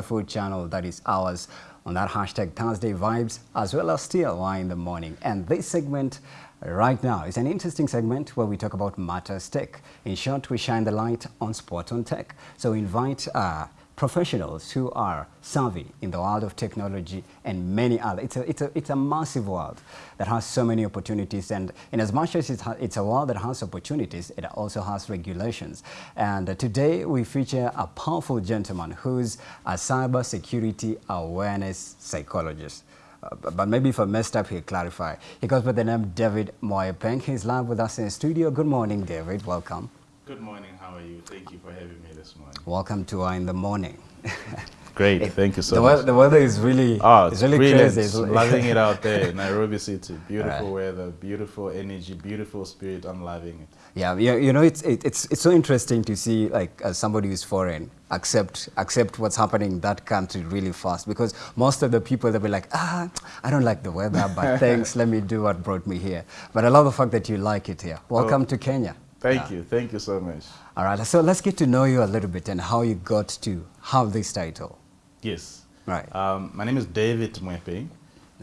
food channel that is ours on that hashtag Thursday Vibes as well as still why in the morning. And this segment right now is an interesting segment where we talk about matters tech. In short, we shine the light on sport on tech. So invite uh, professionals who are savvy in the world of technology and many other. It's a, it's a, it's a massive world that has so many opportunities and in as much as it's, it's a world that has opportunities, it also has regulations. And uh, today we feature a powerful gentleman who's a cyber security awareness psychologist. Uh, but maybe if I messed up here, clarify. He goes by the name David Moyapeng. He's live with us in the studio. Good morning, David. Welcome. Good morning. How are you? Thank you for having me this morning. Welcome to uh, In the Morning. Great. It, Thank you so the much. Weather, the weather is really, oh, it's really brilliant. crazy. It's loving it out there in Nairobi City. Beautiful right. weather, beautiful energy, beautiful spirit. I'm loving it. Yeah, yeah you know, it's, it, it's, it's so interesting to see like uh, somebody who's foreign accept accept what's happening in that country really fast because most of the people they'll be like ah I don't like the weather but thanks let me do what brought me here but I love the fact that you like it here welcome oh. to Kenya Thank yeah. you. Thank you so much. All right. So let's get to know you a little bit and how you got to have this title. Yes. Right. Um, my name is David Mwepe.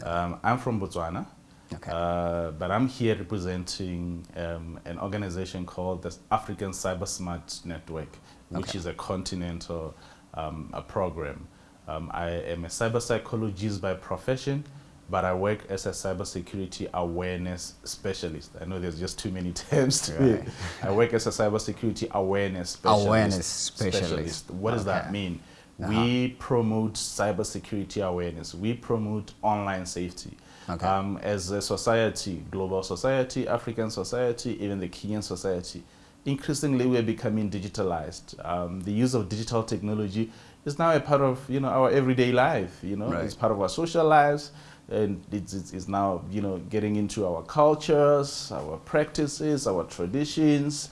Um, I'm from Botswana. Okay. Uh, but I'm here representing um, an organization called the African Cyber Smart Network, which okay. is a continental um, a program. Um, I am a cyber psychologist by profession, but I work as a cybersecurity awareness specialist. I know there's just too many terms to right. it. I work as a cybersecurity awareness specialist. Awareness specialist. specialist. What does okay. that mean? Uh -huh. We promote cybersecurity awareness. We promote online safety. Okay. Um, as a society, global society, African society, even the Kenyan society, increasingly we're becoming digitalized. Um, the use of digital technology is now a part of you know our everyday life. You know, right. it's part of our social lives and it's, it's, it's, now you know getting into our cultures, our practices, our traditions,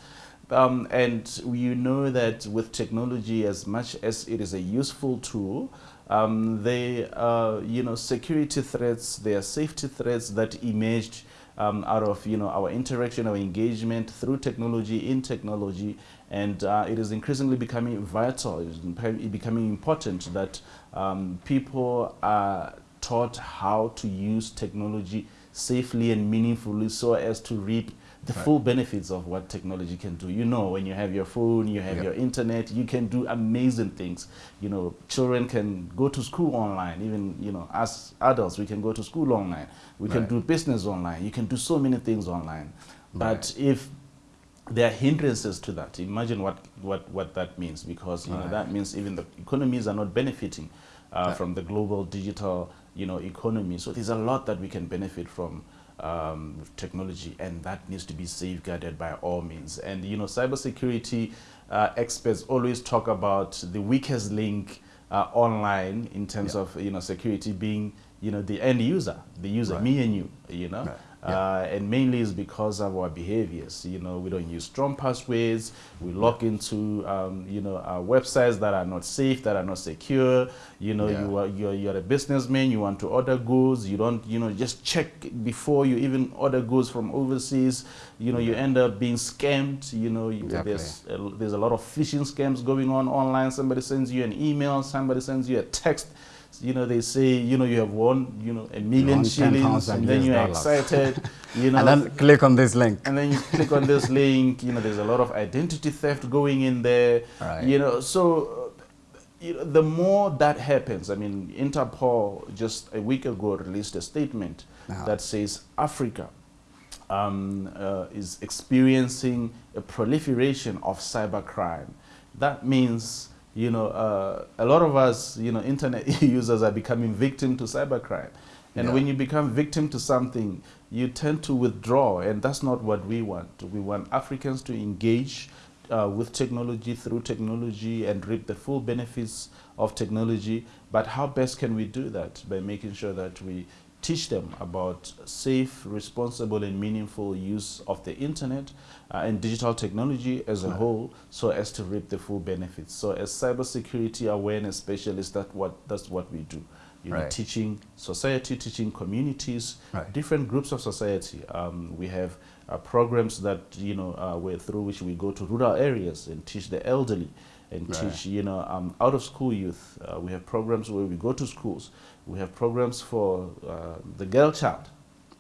um, and you know that with technology, as much as it is a useful tool, um, they are you know security threats, there are safety threats that emerged um, out of you know our interaction, our engagement through technology, in technology, and uh, it is increasingly becoming vital, it is becoming important that um, people are taught how to use technology safely and meaningfully so as to reap the right. full benefits of what technology can do. You know, when you have your phone, you have yep. your internet, you can do amazing things. You know, children can go to school online. Even, you know, as adults, we can go to school online. We right. can do business online. You can do so many things online. But right. if there are hindrances to that, imagine what, what, what that means because, you know, that means even the economies are not benefiting uh, from the global digital you know, economy. So there's a lot that we can benefit from um, technology, and that needs to be safeguarded by all means. And you know, cybersecurity uh, experts always talk about the weakest link uh, online in terms yeah. of you know security being you know the end user, the user, right. me and you, you know. Right. Uh, and mainly is because of our behaviors. You know, we don't use strong passwords. We log into, um, you know, our websites that are not safe, that are not secure. You know, yeah. you are you're, you're a businessman. You want to order goods. You don't, you know, just check before you even order goods from overseas. You know, you end up being scammed. You know, exactly. there's a, there's a lot of phishing scams going on online. Somebody sends you an email. Somebody sends you a text you know, they say, you know, you have won, you know, a million shillings, and then you're excited, you know. and then click on this link. And then you click on this link, you know, there's a lot of identity theft going in there, right. you know. So, you know, the more that happens, I mean, Interpol just a week ago released a statement uh -huh. that says Africa um, uh, is experiencing a proliferation of cybercrime. That means you know, uh, a lot of us, you know, internet users are becoming victim to cybercrime. And yeah. when you become victim to something, you tend to withdraw, and that's not what we want. We want Africans to engage uh, with technology, through technology, and reap the full benefits of technology. But how best can we do that? By making sure that we teach them about safe, responsible, and meaningful use of the internet uh, and digital technology as a right. whole so as to reap the full benefits. So as cybersecurity awareness specialists, that what, that's what we do. You right. know, teaching society, teaching communities, right. different groups of society. Um, we have uh, programs that, you know, uh, through which we go to rural areas and teach the elderly and teach, you know, um, out of school youth. Uh, we have programs where we go to schools. We have programs for uh, the girl child.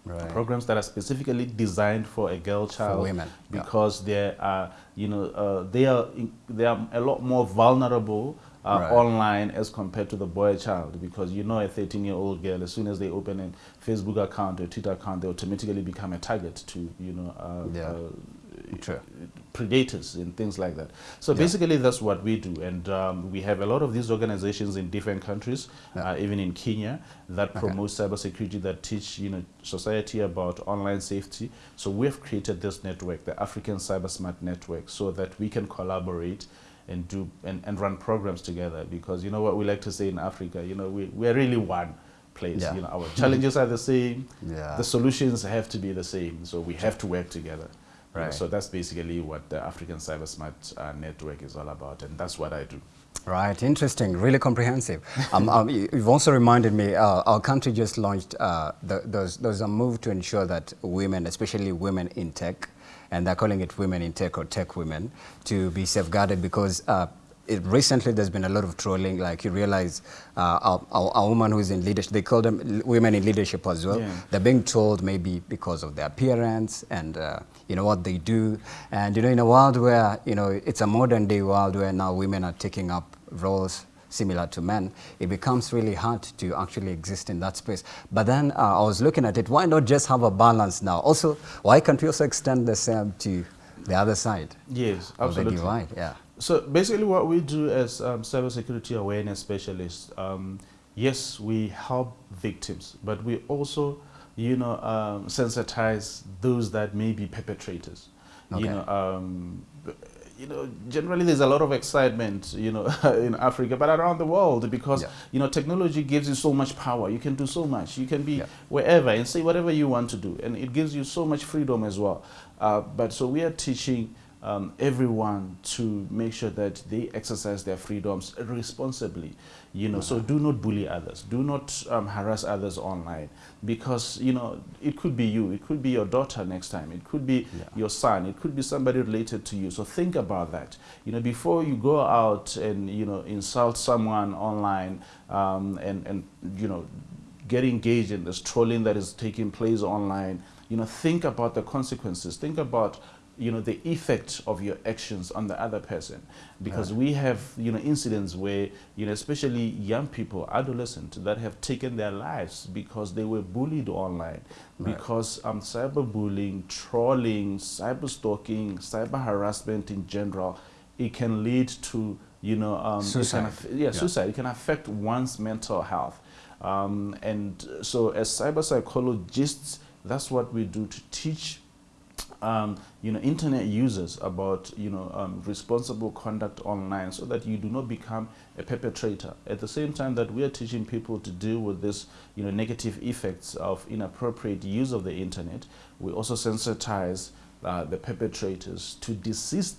Right. Programs that are specifically designed for a girl child women, yeah. because they are, you know, uh, they are in, they are a lot more vulnerable uh, Right. online as compared to the boy child because you know a 13 year old girl as soon as they open a Facebook account or Twitter account they automatically become a target to you know uh, Yeah. uh, True. predators and things like that. So basically, that's what we do, and um, we have a lot of these organizations in different countries, Yeah. uh, even in Kenya, that promote cybersecurity, that teach you know society about online safety. So we have created this network, the African Cyber Smart Network, so that we can collaborate and do and, and run programs together. Because you know what we like to say in Africa, you know we we are really one place. Yeah. You know our challenges are the same, Yeah. the solutions have to be the same. So we have to work together. Right. so that's basically what the African Cyber Smart uh, Network is all about, and that's what I do. Right, interesting, really comprehensive. um, um, you- you've also reminded me, uh, our country just launched, uh, the, a move to ensure that women, especially women in tech, and they're calling it women in tech or tech women, to be safeguarded because uh, it, recently there's been a lot of trolling, like you realize uh, a, woman who's in leadership, they call them women in leadership as well. Yeah. They're being told maybe because of their appearance and uh, you know what they do. And you know, in a world where you know it's a modern day world where now women are taking up roles similar to men, it becomes really hard to actually exist in that space. But then uh, I was looking at it. Why not just have a balance now? Also, why can't we also extend the same to the other side Yes, of the absolutely. divide? Yeah. So basically, what we do as um, cybersecurity awareness specialists, um, yes, we help victims, but we also, you know, um, sensitize those that may be perpetrators. Okay. You know, um, you know, generally there's a lot of excitement, you know, in Africa, but around the world because Yeah. you know technology gives you so much power. You can do so much. You can be Yeah. wherever and say whatever you want to do, and it gives you so much freedom as well. Uh, but so we are teaching um, everyone to make sure that they exercise their freedoms responsibly. You know, so do not bully others. Do not um, harass others online because you know it could be you, it could be your daughter next time, it could be Yeah. your son, it could be somebody related to you. So think about that. You know, before you go out and you know insult someone online um, and and you know get engaged in this trolling that is taking place online, you know, think about the consequences. Think about, you know, the effect of your actions on the other person. Because we have, you know, incidents where, you know, especially young people, adolescents, that have taken their lives because they were bullied online. Right. Because um, cyberbullying, trolling, cyber stalking, cyber harassment in general, it can lead to, you know, um, Suicide. yeah, Yeah. suicide. It can affect one's mental health. Um, and so, as cyber psychologists, that's what we do to teach, um, you know, internet users about, you know, um, responsible conduct online, so that you do not become a perpetrator. At the same time that we are teaching people to deal with this, you know, negative effects of inappropriate use of the internet, we also sensitize uh, the perpetrators to desist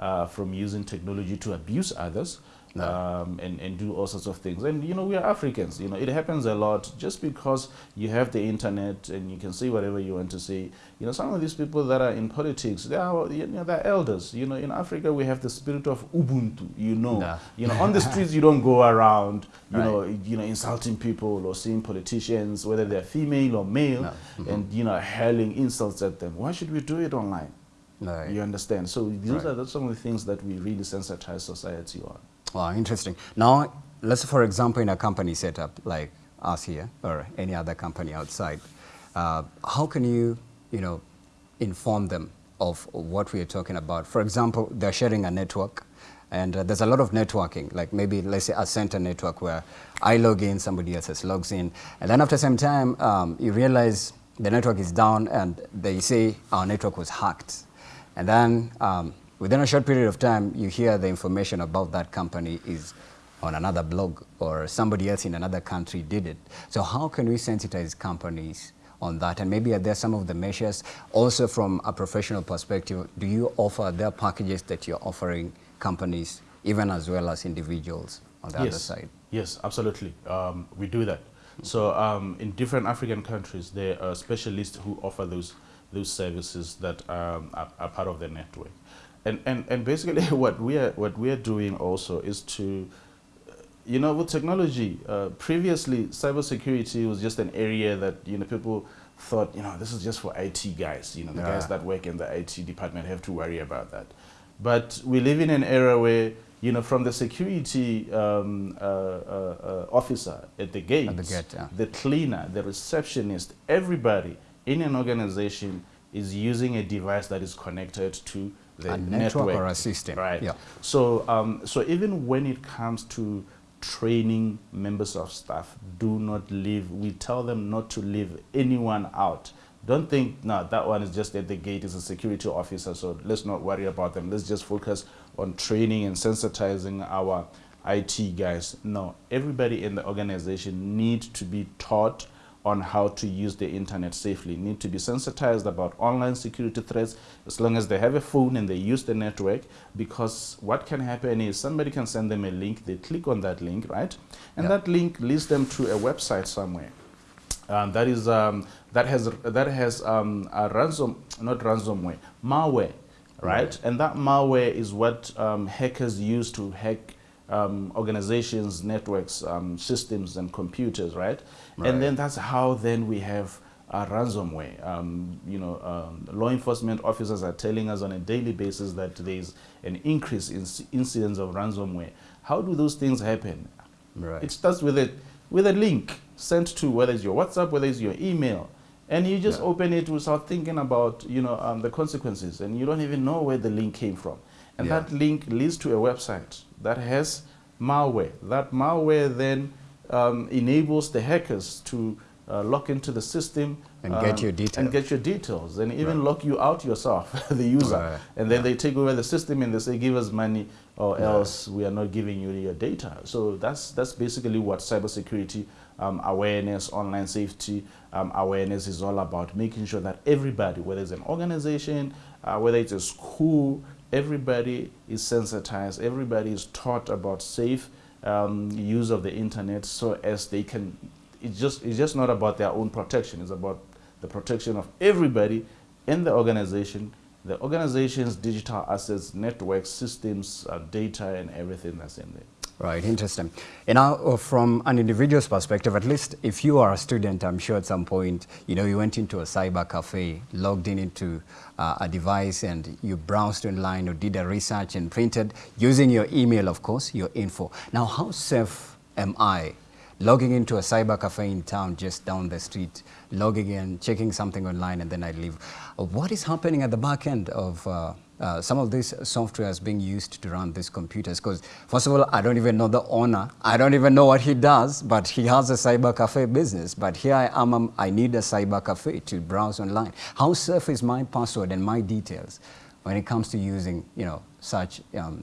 uh, from using technology to abuse others No. um, and, and do all sorts of things. And you know, we are Africans. You know, it happens a lot. Just because you have the internet and you can see whatever you want to see. You know, some of these people that are in politics, they are you know they're elders. You know, in Africa we have the spirit of Ubuntu. You know, No. you know, on the streets you don't go around. You Right. know, you know, insulting people or seeing politicians, whether they're female or male, No. Mhm. and you know, hurling insults at them. Why should we do it online? No. You understand? So these Right. are some of the things that we really sensitize society on. Wow, interesting. Now, let's for example, in a company setup like us here or any other company outside, uh, how can you, you know, inform them of what we are talking about? For example, they're sharing a network, and uh, there's a lot of networking, like maybe let's say a center network where I log in, somebody else logs in, and then after some time, um, you realize the network is down, and they say our network was hacked. And then um, within a short period of time, you hear the information about that company is on another blog or somebody else in another country did it. So how can we sensitize companies on that? And maybe are there some of the measures? Also from a professional perspective, do you offer their packages that you're offering companies, even as well as individuals on the other side? Yes, absolutely. Um, we do that. So um, in different African countries, there are specialists who offer those those services that um, are, are part of the network. And, and, and basically what we are what we are doing also is to you know with technology uh, previously cybersecurity was just an area that you know people thought you know this is just for IT guys you know the yeah. guys that work in the IT department have to worry about that but we live in an era where you know, from the security um, uh, uh, uh, officer at the gate, the, gate yeah. the cleaner, the receptionist, everybody in an organization is using a device that is connected to the a network, network or a system. Right. Yeah. So, um, so even when it comes to training members of staff, do not leave. We tell them not to leave anyone out. Don't think, no, that one is just at the gate, is a security officer, so let's not worry about them. Let's just focus on training and sensitizing our IT guys. No, everybody in the organization needs to be taught on how to use the internet safely, need to be sensitized about online security threats as long as they have a phone and they use the network because what can happen is somebody can send them a link, they click on that link, right? And yeah. that link leads them to a website somewhere. Um, that is um, that has that has um, a ransom not ransomware malware right? right and that malware is what um, hackers use to hack um, organizations, networks, um, systems, and computers, right? right? And then that's how then we have uh, ransomware. Um, you know, um, law enforcement officers are telling us on a daily basis that there's an increase in incidents of ransomware. How do those things happen? Right. It starts with a with a link sent to whether it's your WhatsApp, whether it's your email, and you just yeah. open it without thinking about you know um, the consequences, and you don't even know where the link came from. And yeah. that link leads to a website that has malware. That malware then um, enables the hackers to uh, log into the system and um, get your details and get your details and even right. lock you out yourself the user right. and then yeah. they take over the system and they say give us money or else we are not giving you your data so that's that's basically what cybersecurity um, awareness online safety um, awareness is all about making sure that everybody whether it's an organization uh, whether it's a school everybody is sensitized, everybody is taught about safe um, use of the internet so as they can, it's just, it's just not about their own protection, it's about the protection of everybody in the organization, the organization's digital assets, networks, systems, uh, data, and everything that's in there. Right, interesting. And now, uh, from an individual's perspective, at least if you are a student, I'm sure at some point, you know, you went into a cyber cafe, logged in into uh, a device, and you browsed online or did a research and printed using your email, of course, your info. Now, how safe am I logging into a cyber cafe in town just down the street, logging in, checking something online, and then I leave? Uh, what is happening at the back end of uh, uh, some of this software is being used to run these computers. Because first of all I don't even know the owner. I don't even know what he does but he has a cyber cafe business. But here I am um, I need a cyber cafe to browse online. How safe is my password and my details when it comes to using you know such um,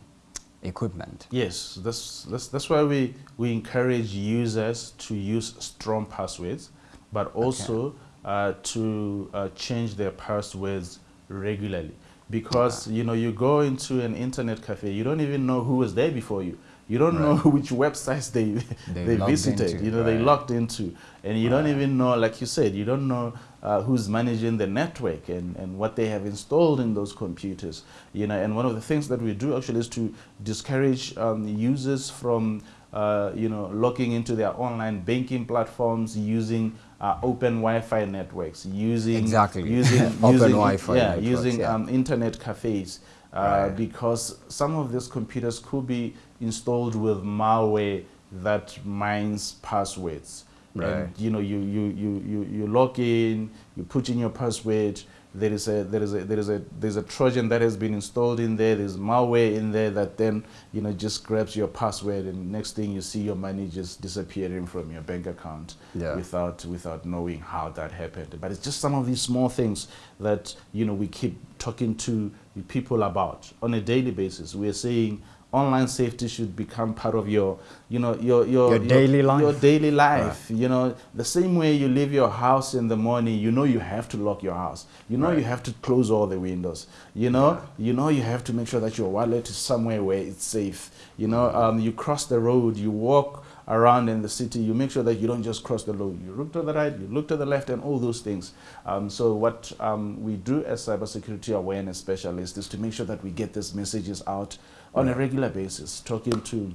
equipment? Yes that's, that's that's why we we encourage users to use strong passwords but also okay. uh, to uh, change their passwords regularly because you know you go into an internet cafe you don't even know who was there before you you don't right. know which websites they they, they visited into, you know right. they logged into and you right. don't even know like you said you don't know uh, who's managing the network and, and what they have installed in those computers you know and one of the things that we do actually is to discourage um, users from uh, you know logging into their online banking platforms using uh, open Wi-Fi networks, using exactly using open using, Wi-Fi, yeah, networks, using yeah. Um, internet cafes, uh, right. because some of these computers could be installed with malware that mines passwords. Right. And you know, you, you, you, you, you log in, you put in your password, there is a there is a there is a there's a trojan that has been installed in there. There's malware in there that then you know just grabs your password and next thing you see your money just disappearing from your bank account yeah. without without knowing how that happened. But it's just some of these small things that you know we keep talking to people about on a daily basis. We're saying online safety should become part of your, you know, your your, your daily life. Your daily life. Right. You know, the same way you leave your house in the morning, you know you have to lock your house. You know right. you have to close all the windows. You know, yeah. you know you have to make sure that your wallet is somewhere where it's safe. You know, um, you cross the road, you walk around in the city, you make sure that you don't just cross the road. You look to the right, you look to the left, and all those things. Um, so what um, we do as cybersecurity awareness specialists is to make sure that we get these messages out on a regular basis, talking to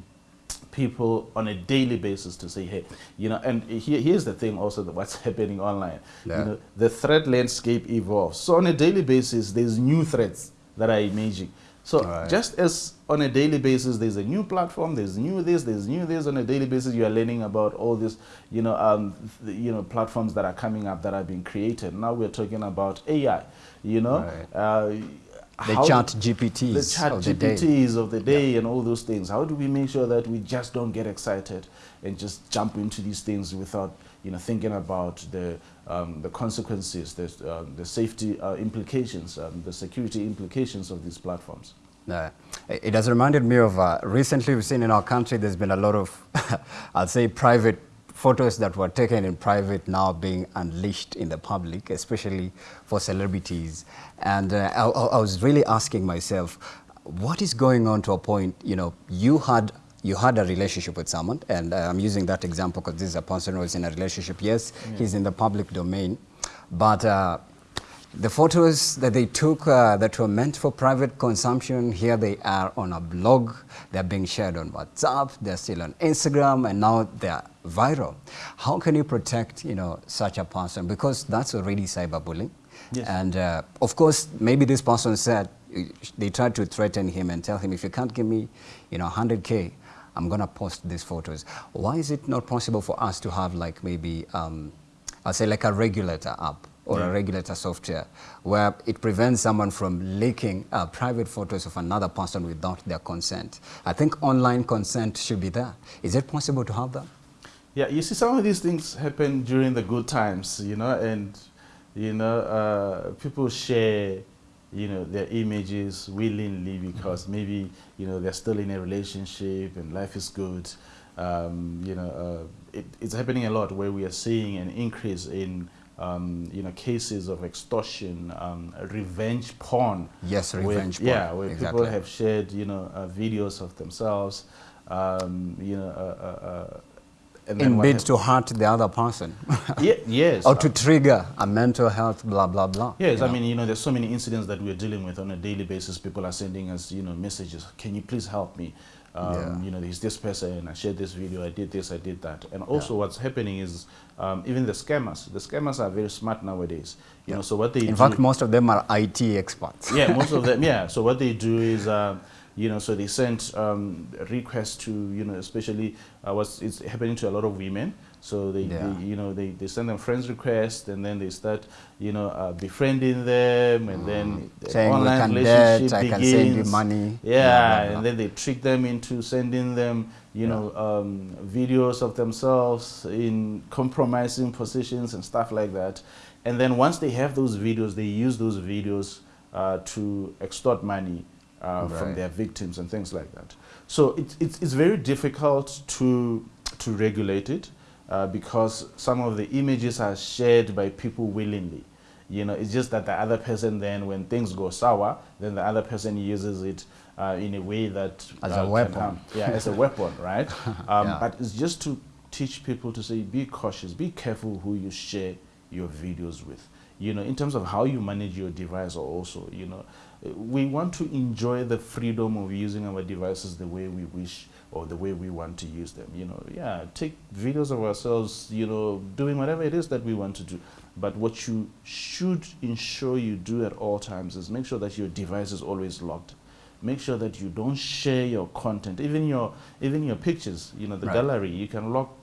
people on a daily basis to say, hey, you know, and here, here's the thing also that what's happening online. Yeah. You know, the threat landscape evolves. So on a daily basis, there's new threats that are emerging. So Right. just as on a daily basis, there's a new platform, there's new this, there's new this. On a daily basis, you are learning about all this, you know, um, th- you know, platforms that are coming up that are being created. Now we're talking about AI. You know, Right. uh, The how- chat GPTs the chat of the day. Of the day and all those things. How do we make sure that we just don't get excited and just jump into these things without you know thinking about the um, the consequences, the um, the safety uh, implications, um, the security implications of these platforms? Uh, it it has reminded me of uh, recently we've seen in our country there's been a lot of, I'll say, private photos that were taken in private now being unleashed in the public, especially for celebrities. And uh, I, I was really asking myself, what is going on to a point, you know, you had you had a relationship with someone, and uh, I'm using that example because this is a person who is in a relationship. Yes, he's in the public domain, but uh, the photos that they took uh, that were meant for private consumption, here they are on a blog. They're being shared on WhatsApp. They're still on Instagram, and now they're viral. How can you protect, you know, such a person? Because that's already cyberbullying. Yes. And uh, of course, maybe this person said they tried to threaten him and tell him, if you can't give me, you know, 100k, I'm gonna post these photos. Why is it not possible for us to have like maybe, um, I'll say like a regulator app or Yeah. a regulator software where it prevents someone from leaking uh, private photos of another person without their consent. I think online consent should be there. Is it possible to have that? Yeah, you see, some of these things happen during the good times, you know, and you know, uh, people share, you know, their images willingly because maybe you know they're still in a relationship and life is good. Um, you know, uh, it, it's happening a lot where we are seeing an increase in. Um, you know, cases of extortion, um, revenge porn. Yes, where- revenge porn, Yeah, where exactly. people have shared, you know, uh, videos of themselves, um, you know, uh, uh, uh, and In bid to hurt the other person yeah, yes. or to trigger a mental health blah, blah, blah. Yes, I know? mean, you know, there's so many incidents that we're dealing with on a daily basis. People are sending us, you know, messages. Can you please help me? Um, Yeah. You know, there's this person. I shared this video. I did this. I did that. And also, what's happening is um, even the scammers. The scammers are very smart nowadays. You Yeah. know, so what they In do, fact, most of them are IT experts. yeah, most of them. Yeah. So what they do is, um, you know, so they send um, requests to, you know, especially uh, what's it's happening to a lot of women. So they, Yeah. they you know, they, they send them friends requests, and then they start, you know, uh, befriending them, and then the Mm. Saying, online relationship date, I can begins. send you money, Yeah, blah, blah, blah. and then they trick them into sending them, you Yeah. know, um, videos of themselves in compromising positions and stuff like that. And then once they have those videos, they use those videos uh, to extort money uh, from their victims and things like that. So it, it's, it's very difficult to, to regulate it uh, because some of the images are shared by people willingly. You know, it's just that the other person then, when things go sour, then the other person uses it uh, in a way that As uh, a weapon. harm. Yeah, as a weapon, right? Um, Yeah. But it's just to teach people to say, be cautious, be careful who you share your videos with. You know, in terms of how you manage your device, also, you know, uh, we want to enjoy the freedom of using our devices the way we wish or the way we want to use them. You know, yeah, take videos of ourselves, you know, doing whatever it is that we want to do. But what you should ensure you do at all times is make sure that your device is always locked. Make sure that you don't share your content, even your even your pictures. You know, the Right. gallery. You can lock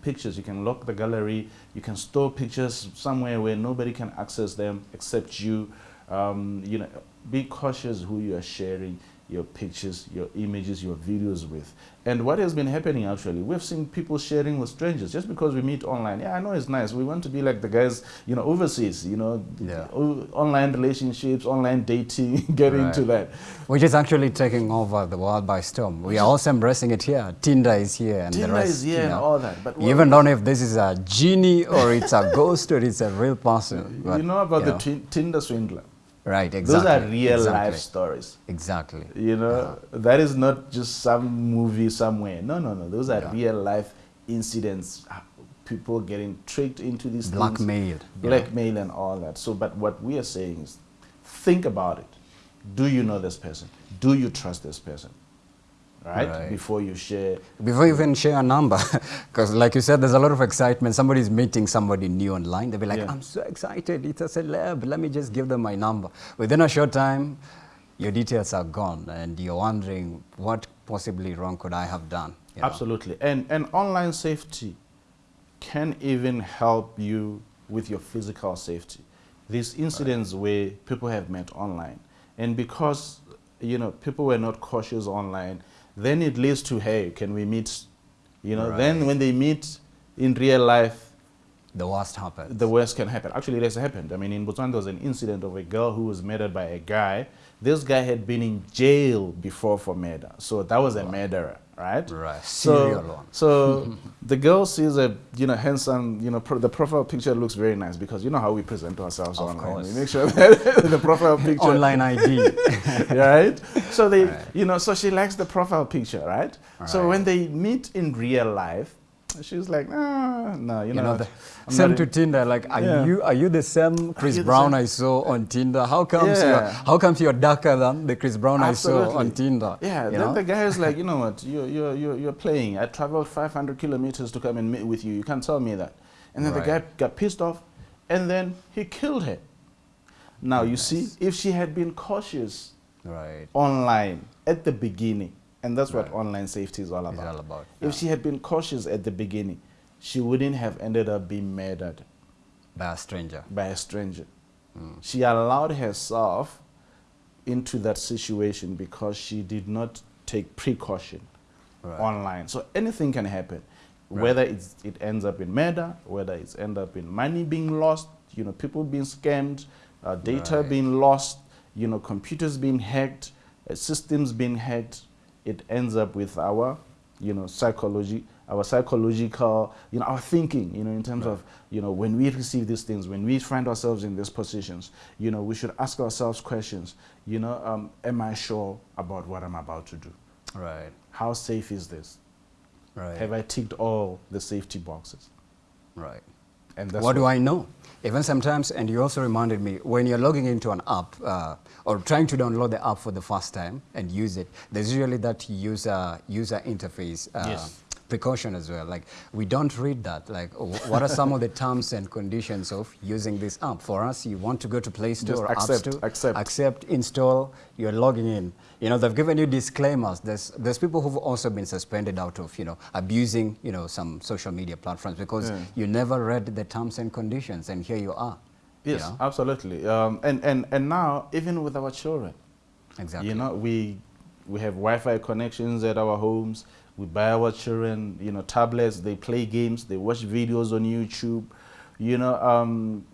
pictures. You can lock the gallery. You can store pictures somewhere where nobody can access them except you. Um, you know, be cautious who you are sharing your pictures, your images, your videos with. And what has been happening actually, we've seen people sharing with strangers just because we meet online. Yeah, I know it's nice. We want to be like the guys, you know, overseas, you know, Yeah. online relationships, online dating, get into that. Which is actually taking over the world by storm. We are also embracing it here. Tinder is here and Tinder the rest. is here you and know. all that. But You even don't know if this is a genie or it's a ghost or it's a real person. but, you know about you the know. Tin- Tinder swindler. Right, exactly. Those are real exactly. life stories. Exactly. You know, that is not just some movie somewhere. No, no, no. Those are Yeah. real life incidents, uh, people getting tricked into these blackmailed, things, blackmail and all that. So, but what we are saying is, think about it. Do you know this person? Do you trust this person? Right? Right. Before you share. Before you even share a number, because like you said, there's a lot of excitement. Somebody's meeting somebody new online. They'll be like, Yeah. I'm so excited. It's a celeb. Let me just give them my number. Within a short time, your details are gone and you're wondering what possibly wrong could I have done? you know? Absolutely. And, and online safety can even help you with your physical safety. These incidents where people have met online, and because you know people were not cautious online, then it leads to hey, can we meet? You know, then when they meet in real life, The worst happened. the worst can happen. Actually, it has happened. I mean, in Botswana, there was an incident of a girl who was murdered by a guy. This guy had been in jail before for murder, so that was a murderer, right? Right. So, so the girl sees a you know handsome, you know, pro the profile picture looks very nice because you know how we present ourselves Of online. course. We make sure that the profile picture Online ID. right? So they, Right. you know, so she likes the profile picture, right? So when they meet in real life, she's like, ah, no, you, you know, know, the, same to Tinder. Like, are Yeah. you are you the same Chris Brown same? I saw on Tinder? How comes you're Yeah. how comes you're darker than the Chris Brown I saw on Tinder? Yeah, then know? the guy is like, you know what, you're, you're, you're, you're playing. I traveled 500 kilometers to come and meet with you. You can't tell me that. And then the guy got pissed off, and then he killed her. Now, you see, if she had been cautious right. online at the beginning, and that's what online safety is all about. all about. If yeah, she had been cautious at the beginning, she wouldn't have ended up being murdered by a stranger. by a stranger. Mm. She allowed herself into that situation because she did not take precaution Right. online. So anything can happen, Right. whether it's, it ends up in murder, whether it's end up in money being lost, you know, people being scammed, uh, data Right. being lost, you know, computers being hacked, uh, systems being hacked. It ends up with our, you know, psychology, our psychological, you know, our thinking, you know, in terms of, you know, when we receive these things, when we find ourselves in these positions, you know, we should ask ourselves questions. You know, um, am I sure about what I'm about to do? Right. How safe is this? Right. Have I ticked all the safety boxes? right. And that's what do I know? Even sometimes, and you also reminded me, when you're logging into an app uh, or trying to download the app for the first time and use it, there's usually that user user interface uh, Yes. Precaution as well. Like we don't read that. Like wh- what are some of the terms and conditions of using this app? For us, you want to go to Play Store Just or accept, App Store, accept. accept, install. You're logging in. You know they've given you disclaimers. There's there's people who've also been suspended out of you know abusing you know some social media platforms because Yeah. you never read the terms and conditions, and here you are. you Yes, know? absolutely. Um, and, and, and now, even with our children, exactly. you know, we, we have Wi-Fi connections at our homes. We buy our children, you know, tablets. They play games. They watch videos on YouTube. You know, um,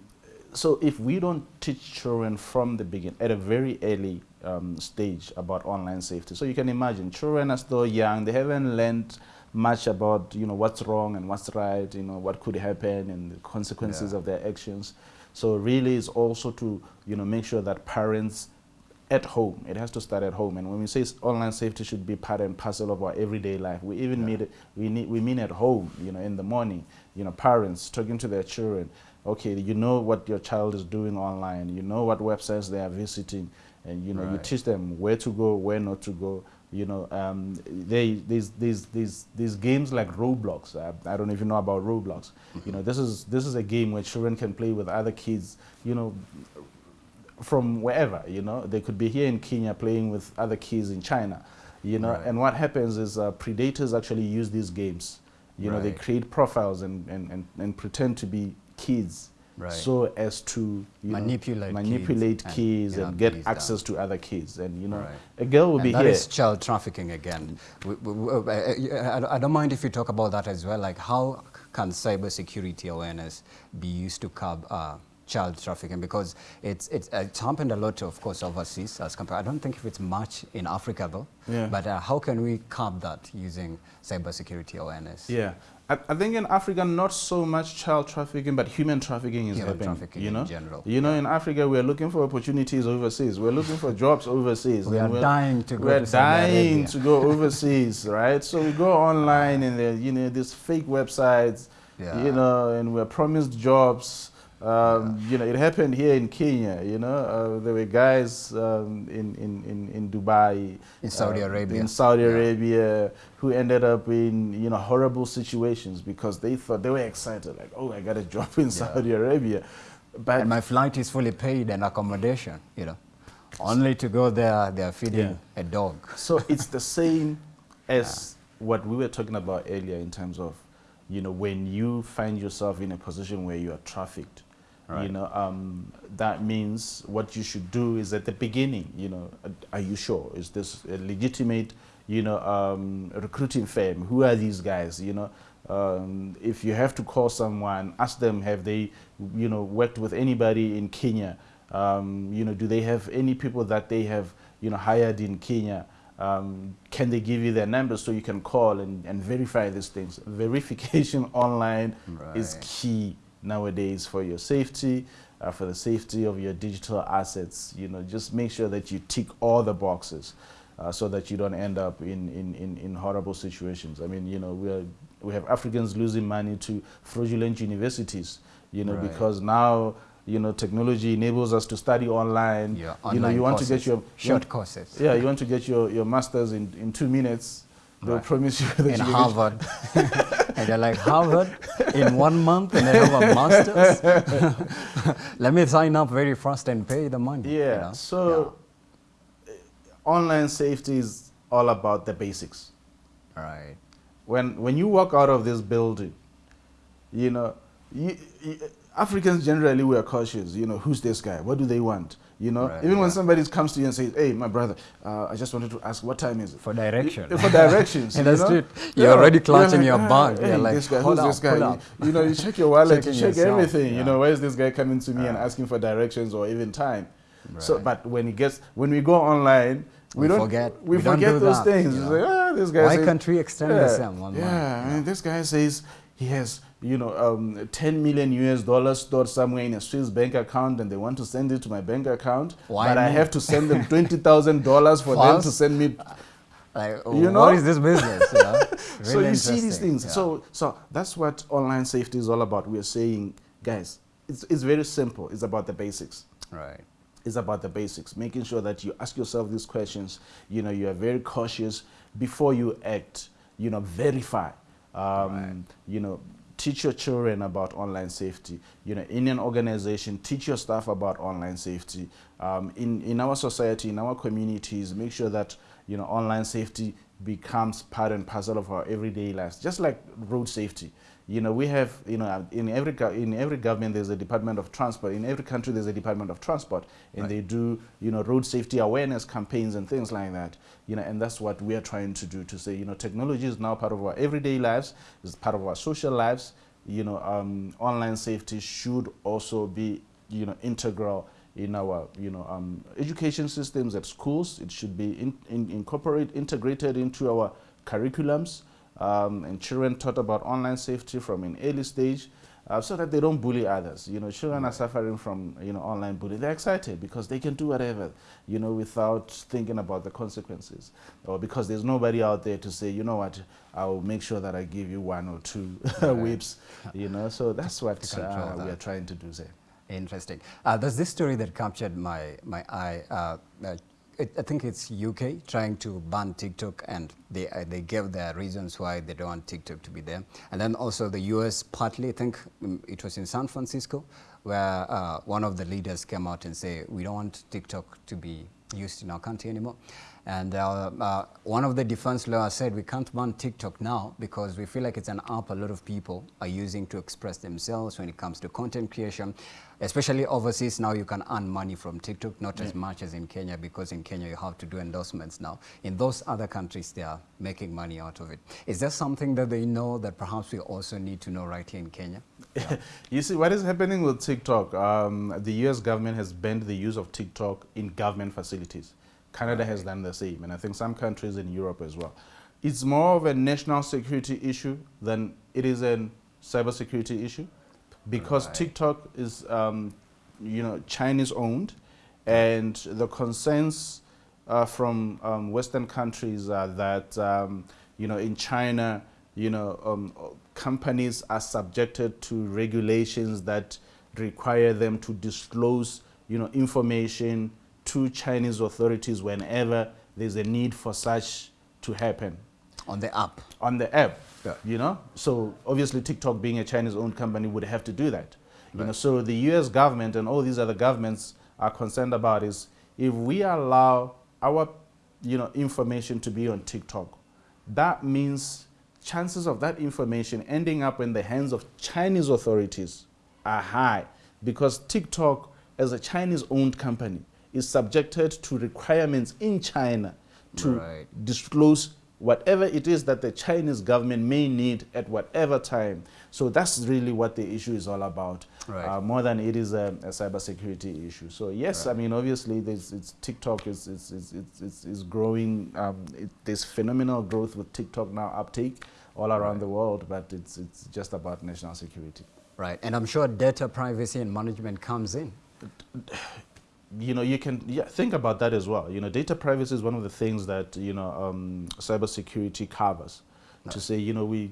so if we don't teach children from the beginning, at a very early um, stage about online safety, so you can imagine children are still young. They haven't learned much about you know what's wrong and what's right. You know what could happen and the consequences Yeah. of their actions. So really, it's also to you know make sure that parents at home. It has to start at home. And when we say online safety should be part and parcel of our everyday life, we even mean it. We need we mean at home. You know, in the morning. You know, parents talking to their children. Okay, you know what your child is doing online. You know what websites they are visiting, and you know you teach them where to go, where not to go. You know, um, they these these these these games like Roblox. I, I don't know if you know about Roblox. You know, this is this is a game where children can play with other kids. You know, from wherever, you know. They could be here in Kenya playing with other kids in China, you know. Right. And what happens is uh, predators actually use these games. You know, they create profiles and, and, and, and pretend to be kids Right. so as to you know, Manipulate kids manipulate and, and, get access to other kids. And, you know, Right. a girl will And be that here. is child trafficking again. We, we, we- uh, I I don't mind if you talk about that as well. Like, how can cybersecurity awareness be used to curb uh, child trafficking? Because it's, it's, it's happened a lot, of course, overseas as compared. I don't think if it's much in Africa though. Yeah. But uh, how can we curb that using cybersecurity awareness? Yeah, I, I, think in Africa, not so much child trafficking, but human trafficking is human happening. Trafficking you know, in general. You know, in Africa, we're looking for opportunities overseas. We're looking for jobs overseas. We are dying to go. We're to dying to go overseas, right? So we go online and there, you know, these fake websites, yeah. you know, and we're promised jobs um, yeah. You know, it happened here in Kenya. You know, uh, there were guys um, in, in, in, in Dubai, in Saudi uh, Arabia, in Saudi yeah. Arabia, who ended up in you know horrible situations because they thought they were excited, like, oh, I got a job in yeah. Saudi Arabia, but and my flight is fully paid and accommodation. You know, only to go there, they are feeding a dog. So it's the same as what we were talking about earlier in terms of you know, when you find yourself in a position where you are trafficked, Right. You know, um, that means what you should do is at the beginning, you know, are you sure? Is this a legitimate, you know, um, recruiting firm? Who are these guys? You know, um, if you have to call someone, ask them, have they, you know, worked with anybody in Kenya? Um, you know, do they have any people that they have, you know, hired in Kenya? Um, can they give you their numbers so you can call and, and verify these things? Verification online right. is key nowadays for your safety, uh, for the safety of your digital assets. You know, just make sure that you tick all the boxes uh, so that you don't end up in, in, in, in, horrible situations. I mean, you know, we, are, we have Africans losing money to fraudulent universities, you know, right. because now you know, technology enables us to study online. Yeah, online you know, you want to get your short courses. Yeah, you want to get your, your masters in, in two minutes. They'll right. promise you that in you Harvard. and they're like, Harvard in one month and they have a master's? Let me sign up very fast and pay the money. Yeah, you know? so yeah. Eh, online safety is all about the basics. Right. When, when you walk out of this building, you know, you, you, Africans generally were cautious. You know, who's this guy? What do they want? You know, right, even yeah. when somebody comes to you and says, "Hey, my brother, uh, I just wanted to ask, what time is it?" For direction. for directions. and that's it. You're yeah. already clutching you're like, your bag. Hey, you're like, this guy, who's up, this guy? You, you, know, you check your wallet, you check yourself. everything. Yeah. You know, where is this guy coming to me and asking for directions or even time? Right. So, but when he gets, when we go online, we, we don't forget. We, we forget do those that, things. You know? like, ah, this guy. Why says, can't we extend yeah, the same online? Yeah, I mean, this guy says he has you know, um, 10 million US dollars stored somewhere in a Swiss bank account and they want to send it to my bank account, Why but I have to send them $20,000 for them to send me. Like, you know? What is this business? You know? really so you see these things. Yeah. So, so that's what online safety is all about. We're saying, guys, it's, it's very simple. It's about the basics. Right. It's about the basics, making sure that you ask yourself these questions. You know, you are very cautious before you act. You know, verify. Um, right. You know, teach your children about online safety. You know, in an organization, teach your staff about online safety. Um, in, in our society, in our communities, make sure that, you know, online safety becomes part and parcel of our everyday lives, just like road safety. You know, we have, you know, in every, in every government there's a Department of Transport. In every country there's a Department of Transport. And right. they do, you know, road safety awareness campaigns and things like that. You know, and that's what we are trying to do to say, you know, technology is now part of our everyday lives, is part of our social lives. You know, um, online safety should also be, you know, integral in our you know um, education systems at schools. It should be in, in incorporate integrated into our curriculums um, and children taught about online safety from an early stage uh, so that they don't bully others. You know, children are suffering from, you know, online bullying. They're excited because they can do whatever, you know, without thinking about the consequences. Or because there's nobody out there to say, you know what, I'll make sure that I give you one or two right. whips, you know. So that's what uh, that. we are trying to do, say. Interesting. Uh, there's this story that captured my, my eye. It, I think it's UK trying to ban TikTok and they, uh, they gave their reasons why they don't want TikTok to be there. And then also the US partly, I think um, it was in San Francisco, where uh, one of the leaders came out and say, we don't want TikTok to be used in our country anymore. And uh, uh, one of the defense lawyers said we can't ban TikTok now because we feel like it's an app a lot of people are using to express themselves when it comes to content creation. Especially overseas now you can earn money from TikTok, not yeah. as much as in Kenya because in Kenya you have to do endorsements now. In those other countries they are making money out of it. Is there something that they know that perhaps we also need to know right here in Kenya? Yeah. you see what is happening with TikTok, um, the US government has banned the use of TikTok in government facilities. Canada has done the same, and I think some countries in Europe as well. It's more of a national security issue than it is a cybersecurity issue because Right. TikTok is, um, you know, Chinese owned, and the concerns uh, from um, Western countries are that, um, you know, in China, you know, um, companies are subjected to regulations that require them to disclose, you know, information to Chinese authorities whenever there's a need for such to happen On the app. on the app. Yeah. You know, so obviously TikTok, being a Chinese-owned company, would have to do that. You know, so the U.S. government and all these other governments are concerned about is if we allow our, you know, information to be on TikTok, that means chances of that information ending up in the hands of Chinese authorities are high because TikTok, as a Chinese-owned company, is subjected to requirements in China to Right. disclose whatever it is that the Chinese government may need at whatever time. So that's really what the issue is all about, Right. uh, more than it is a, a cybersecurity issue. So yes, I mean obviously there's, it's TikTok is is, is, is, is, is growing. Um, it, there's phenomenal growth with TikTok now uptake all around the world, but it's it's just about national security. Right. And I'm sure data privacy and management comes in. You know, you can yeah, think about that as well. You know, data privacy is one of the things that you know um, cybersecurity covers. To say, you know, we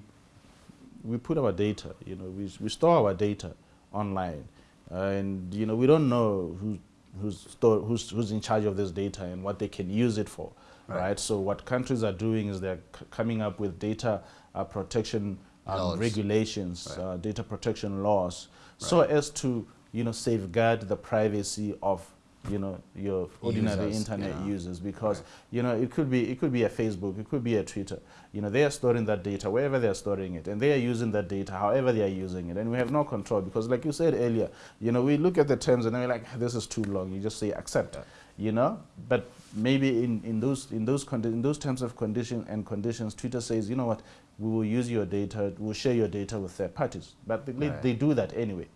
we put our data, you know, we we store our data online, and you know, we don't know who who's store, who's who's in charge of this data and what they can use it for, Right. right? So what countries are doing is they're c- coming up with data uh, protection um, regulations, Right. uh, data protection laws, so as to you know safeguard the privacy of you know your ordinary Users, internet yeah. users because Right. you know it could be it could be a Facebook, it could be a Twitter. You know they are storing that data wherever they are storing it, and they are using that data however they are using it, and we have no control because, like you said earlier, you know we look at the terms and then we're like, ah, this is too long. You just say accept, you know. But maybe in, in those in those in those terms of condition and conditions, Twitter says, you know what, we will use your data, we'll share your data with third parties, but they, Right. they do that anyway.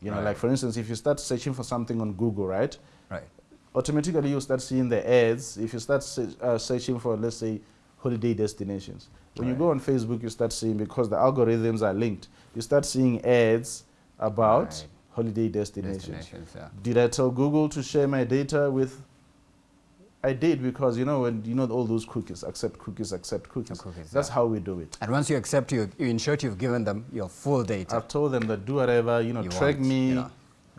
You know, Right. like for instance, if you start searching for something on Google, right? Right. automatically you start seeing the ads if you start se- uh, searching for let's say holiday destinations when you go on facebook you start seeing because the algorithms are linked you start seeing ads about Right. holiday destinations. Destinations, yeah. did i tell google to share my data with i did because you know when you know all those cookies accept cookies accept cookies, cookies, that's yeah. how we do it And once you accept, you, you ensure you've given them your full data. I've told them that do whatever, you know, You track want, me you know.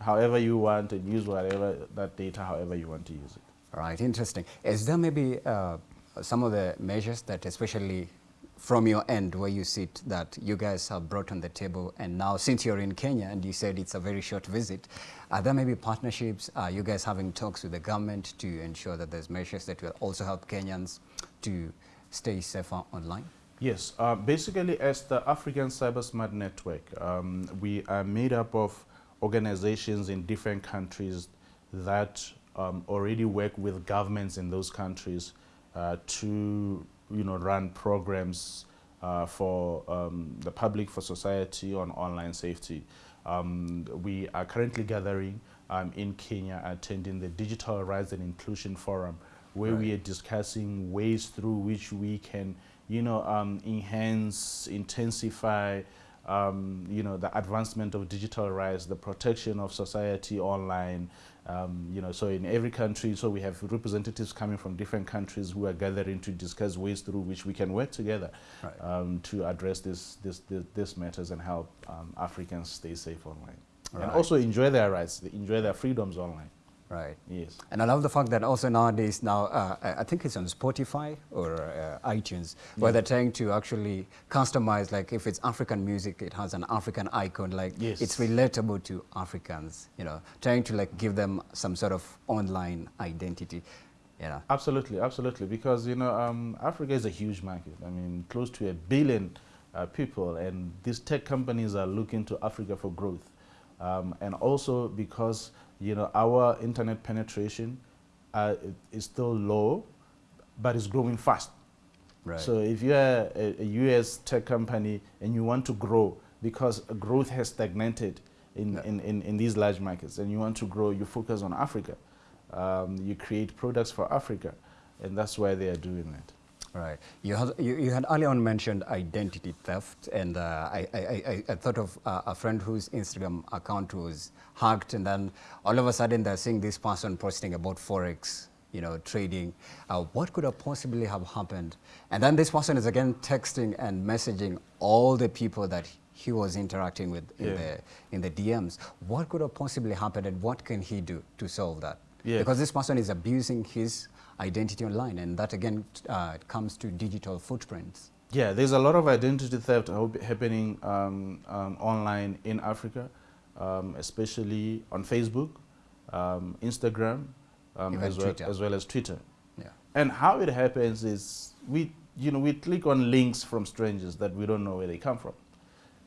However you want and use whatever that data however you want to use it. Right, interesting. Is there maybe uh, some of the measures that, especially from your end, where you sit, that you guys have brought on the table? And now, since you're in Kenya and you said it's a very short visit, are there maybe partnerships? Are you guys having talks with the government to ensure that there's measures that will also help Kenyans to stay safer online? Yes, uh, basically, as the African Cyber Smart Network, um, we are made up of organizations in different countries that um, already work with governments in those countries uh, to, you know, run programs uh, for um, the public, for society on online safety. Um, we are currently gathering um, in Kenya, attending the Digital Rights and Inclusion Forum, where we are discussing ways through which we can, you know, um, enhance, intensify, um, you know, the advancement of digital rights, the protection of society online. Um, you know, so in every country, so we have representatives coming from different countries who are gathering to discuss ways through which we can work together Right. um, to address this, this, this, this matters and help um, Africans stay safe online. And also enjoy their rights, enjoy their freedoms online. Right. Yes. And I love the fact that also nowadays now uh, I I think it's on Spotify or uh, iTunes where they're trying to actually customize like if it's African music it has an African icon like Yes. it's relatable to Africans you know trying to like give them some sort of online identity you know Absolutely, absolutely. Because you know, um, Africa is a huge market. I mean, close to a billion uh, people, and these tech companies are looking to Africa for growth. Um, and also because you know our internet penetration uh, is still low, but it's growing fast. right So if you're a, a US tech company and you want to grow because growth has stagnated in, Yeah. in, in, in these large markets and you want to grow, you focus on Africa. Um, you create products for Africa and that's why they are doing that. Right. You had, you, you had earlier on mentioned identity theft, and uh, I, I, I, I, thought of uh, a friend whose Instagram account was hacked, and then all of a sudden they're seeing this person posting about Forex, you know, trading. Uh, what could have possibly have happened? And then this person is again texting and messaging all the people that he was interacting with in, Yeah. the, in the DMs. What could have possibly happened, and what can he do to solve that? Yeah. Because this person is abusing his identity online, and that again uh, comes to digital footprints. Yeah, there's a lot of identity theft happening um, um, online in Africa, um, especially on Facebook, um, Instagram, um, as, well, as well as Twitter. Yeah. And how it happens is we, you know, we click on links from strangers that we don't know where they come from.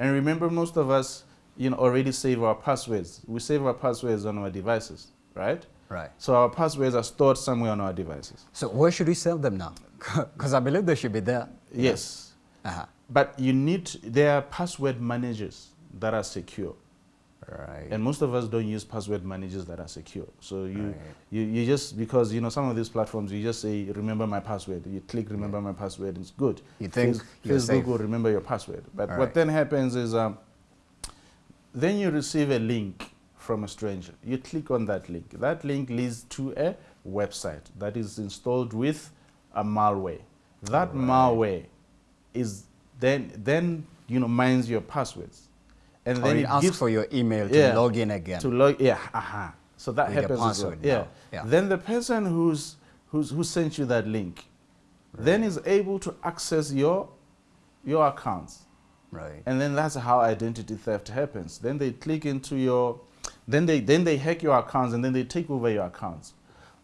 And remember, most of us, you know, already save our passwords. We save our passwords on our devices, right? Right. So our passwords are stored somewhere on our devices. So where should we save them now? Because I believe they should be there. Yes. Uh-huh. But you need, there are password managers that are secure. Right. And most of us don't use password managers that are secure. So you, Right. you, you just, because, you know, some of these platforms, you just say, remember my password. You click remember my password, and it's good. You think Face- Facebook will remember your password. But All what right. then happens is, um, then you receive a link from a stranger. You click on that link. That link leads to a website that is installed with a malware. That Right. malware is then then you know mines your passwords, and Or then it it asks for your email to Yeah. log in again. to log yeah aha. So that With happens as well. Yeah. Yeah. Then the person who's who's who sent you that link, then is able to access your your accounts. right. And then that's how identity theft happens. Then they click into your, then they then they hack your accounts and then they take over your accounts.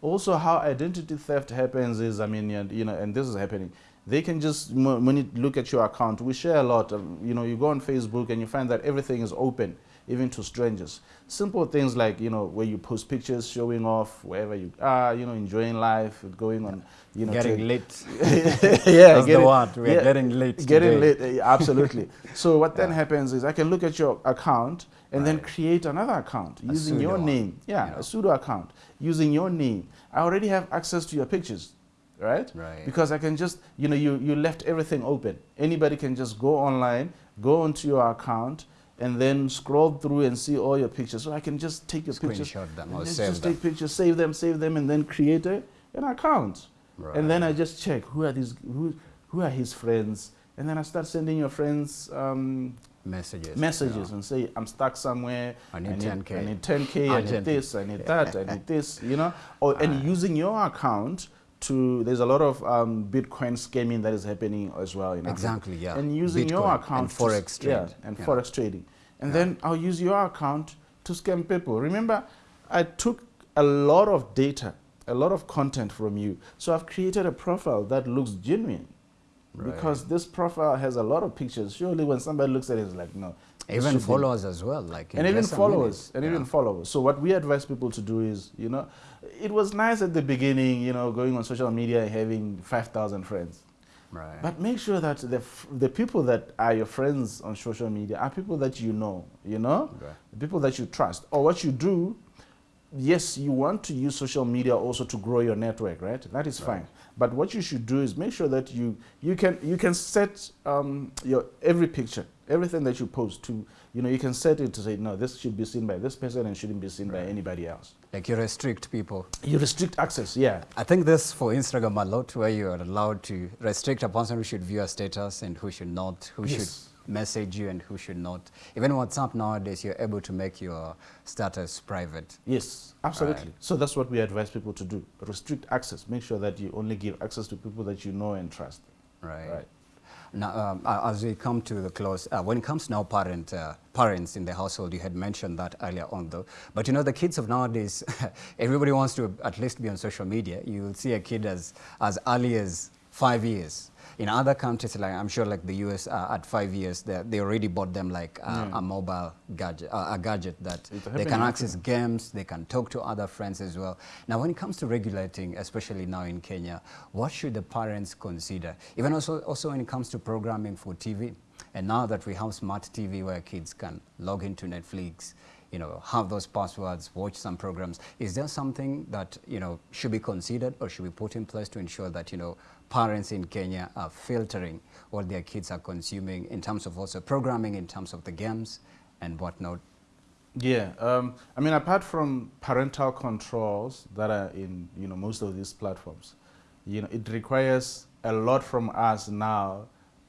Also, how identity theft happens is, I mean, and, you know, and this is happening. They can just when you look at your account, we share a lot. Of, you know, you go on Facebook and you find that everything is open, even to strangers. Simple things like you know where you post pictures showing off wherever you are, you know, enjoying life, going on, you know, getting lit. yeah, That's the getting- word. We're getting lit Getting today. lit, uh, absolutely. so what then happens is I can look at your account and then create another account A using your pseudo name. Yeah, yeah. a pseudo account using your name. I already have access to your pictures, right? Right. Because I can just, you know, you, you left everything open. Anybody can just go online, go onto your account, and then scroll through and see all your pictures. So I can just take your pictures, Screenshot them or just, save just them. take pictures, save them, save them, and then create a, an account. Right. And then I just check who are these, who, who are his friends, and then I start sending your friends um, Messages. messages yeah. and say I'm stuck somewhere. I need 10K. I need 10k. I need this. I need that. I need this. You know, or and using your account to. There's a lot of um, Bitcoin scamming that is happening as well. In Africa. Exactly, yeah. And using your account and forex trade, Yeah, and yeah. forex trading, and Yeah. then I'll use your account to scam people. Remember, I took a lot of data, a lot of content from you, so I've created a profile that looks genuine. Right. Because this profile has a lot of pictures. Surely, when somebody looks at it, it's like, no. Even should be- followers as well. Like and even followers and Yeah. even followers so what we advise people to do is you know it was nice at the beginning you know going on social media and having 5000 friends Right. but make sure that the, the people that are your friends on social media are people that you know you know Okay. the people that you trust or what you do yes you want to use social media also to grow your network right that is Right. fine but what you should do is make sure that you you can you can set um, your every picture everything that you post to you know you can set it to say no this should be seen by this person and shouldn't be seen by anybody else Like you restrict people. you restrict access yeah I think this for Instagram a lot where you are allowed to restrict a person who should view a status and who should not, who Yes. should message you and who should not. Even WhatsApp nowadays, you're able to make your status private. Yes, absolutely. Right. So that's what we advise people to do. Restrict access. Make sure that you only give access to people that you know and trust. Right. Right. Now, um, as we come to the close, uh, when it comes now parent, uh, parents in the household, you had mentioned that earlier on though, but you know the kids of nowadays, everybody wants to at least be on social media. You will see a kid as, as early as five years. In other countries, like I'm sure like the US, uh, at five years, they, they already bought them like uh, Yeah. a mobile gadget, uh, a gadget that they can access games, they can talk to other friends as well. Now, when it comes to regulating, especially now in Kenya, what should the parents consider? Even also, also when it comes to programming for TV, and now that we have smart TV where kids can log into Netflix, you know, have those passwords, watch some programs. Is there something that, you know, should be considered or should be put in place to ensure that, you know, parents in Kenya are filtering what their kids are consuming in terms of also programming, in terms of the games and whatnot? Yeah, um, I mean, apart from parental controls that are in, you know, most of these platforms, you know, it requires a lot from us now,